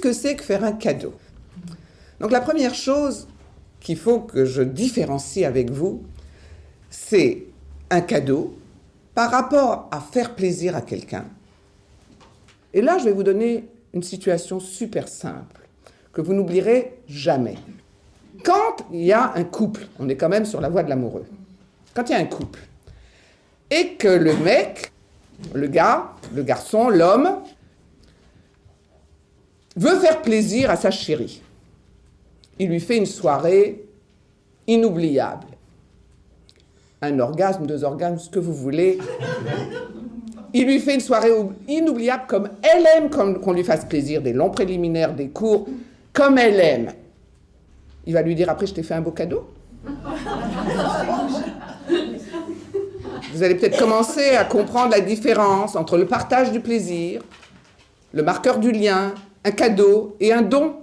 que c'est que faire un cadeau? Donc la première chose qu'il faut que je différencie avec vous, c'est un cadeau par rapport à faire plaisir à quelqu'un. Et là, je vais vous donner une situation super simple que vous n'oublierez jamais. Quand il y a un couple, on est quand même sur la voie de l'amoureux, quand il y a un couple, et que le mec, le gars, le garçon, l'homme, veut faire plaisir à sa chérie, il lui fait une soirée inoubliable. Un orgasme, deux orgasmes, ce que vous voulez. Il lui fait une soirée inoubliable comme elle aime qu'on lui fasse plaisir, des longs préliminaires, des cours, comme elle aime. Il va lui dire après, je t'ai fait un beau cadeau. Vous allez peut-être commencer à comprendre la différence entre le partage du plaisir, le marqueur du lien, un cadeau et un don.